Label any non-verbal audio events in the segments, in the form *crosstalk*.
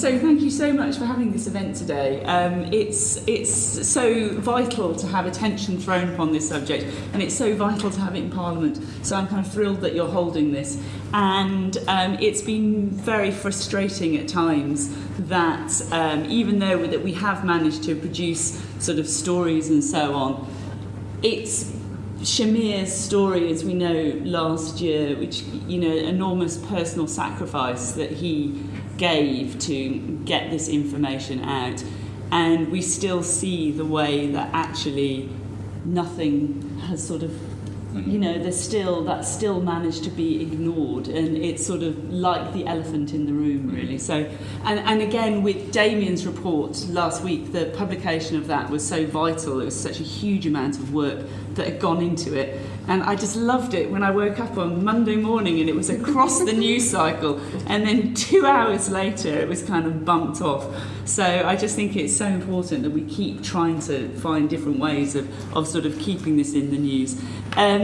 So thank you so much for having this event today. Um, it's, it's so vital to have attention thrown upon this subject and it's so vital to have it in Parliament. So I'm kind of thrilled that you're holding this. And um, it's been very frustrating at times that um, even though that we have managed to produce sort of stories and so on, it's Shahmir's story, as we know last year, which, you know, enormous personal sacrifice that he gave to get this information out. And we still see the way that actually nothing has sort of you know there's still that still managed to be ignored and it's sort of like the elephant in the room really. So and and again with Damian's report last week the publication of that was so vital. It was such a huge amount of work that had gone into it. And I just loved it when I woke up on Monday morning and it was across the news cycle. And then 2 hours later it was kind of bumped off. So I just think it's so important that we keep trying to find different ways of of sort of keeping this in the news. Um,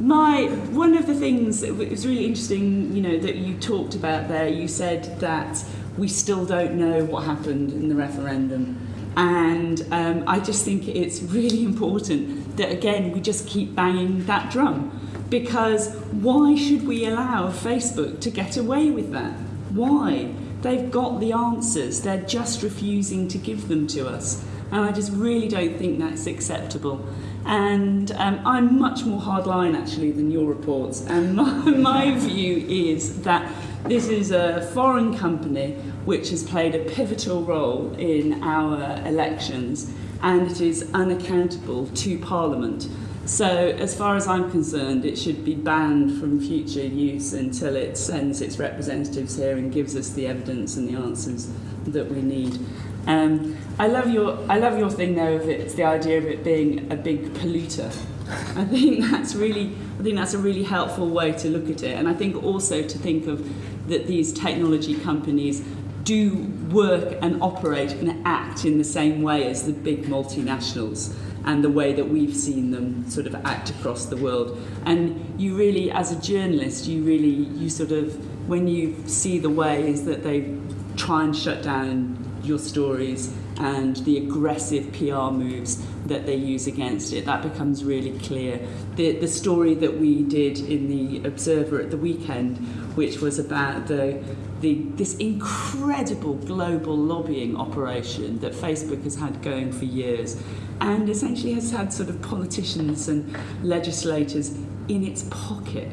my one of the things that was really interesting, you know, that you talked about there, you said that we still don't know what happened in the referendum. And um, I just think it's really *laughs* important that, again, we just keep banging that drum. Because why should we allow Facebook to get away with that? Why? They've got the answers, they're just refusing to give them to us. And I just really don't think that's acceptable. And um, I'm much more hardline actually than your reports. And *laughs* my, my view is that this is a foreign company which has played a pivotal role in our elections and it is unaccountable to Parliament. So as far as I'm concerned, it should be banned from future use until it sends its representatives here and gives us the evidence and the answers that we need. Um, I love your I love your thing though of. It's the idea of it being a big polluter. *laughs* I think that's really I think that's a really helpful way to look at it. And I think also to think of that these technology companies do work and operate and act in the same way as the big multinationals and the way that we've seen them sort of act across the world. And you really, as a journalist, you really, you sort of, when you see the ways that they try and shut down your stories and the aggressive PR moves that they use against it. That becomes really clear. The, the story that we did in the Observer at the weekend, which was about the, the, this incredible global lobbying operation that Facebook has had going for years and essentially has had sort of politicians and legislators in its pocket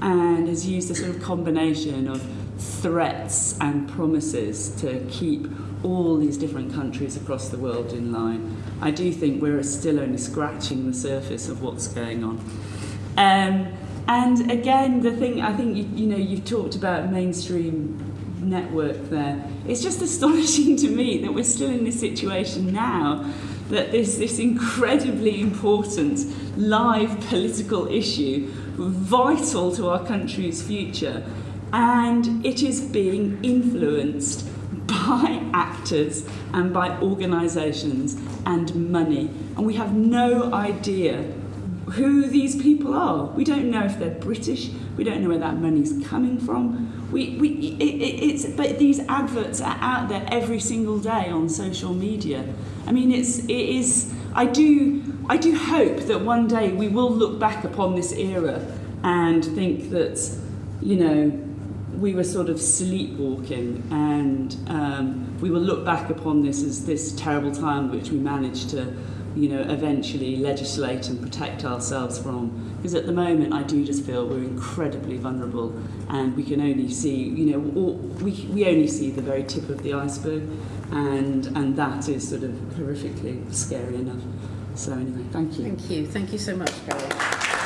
and has used a sort of combination of threats and promises to keep all these different countries across the world in line. I do think we're still only scratching the surface of what's going on. Um, and again, the thing I think you, you know you've talked about mainstream network there. It's just *laughs* astonishing to me that we're still in this situation now that there's this incredibly important live political issue vital to our country's future and it is being influenced *laughs* by actors and by organisations and money. And we have no idea who these people are. We don't know if they're British. We don't know where that money's coming from. We, we, it, it, it's, but these adverts are out there every single day on social media. I mean, it's, it is, I do, I do hope that one day we will look back upon this era and think that, you know, we were sort of sleepwalking and um, we will look back upon this as this terrible time which we managed to you know eventually legislate and protect ourselves from. Because at the moment I do just feel we're incredibly vulnerable and we can only see you know all, we, we only see the very tip of the iceberg and and that is sort of horrifically scary enough. So anyway thank you. Thank you. Thank you so much Carol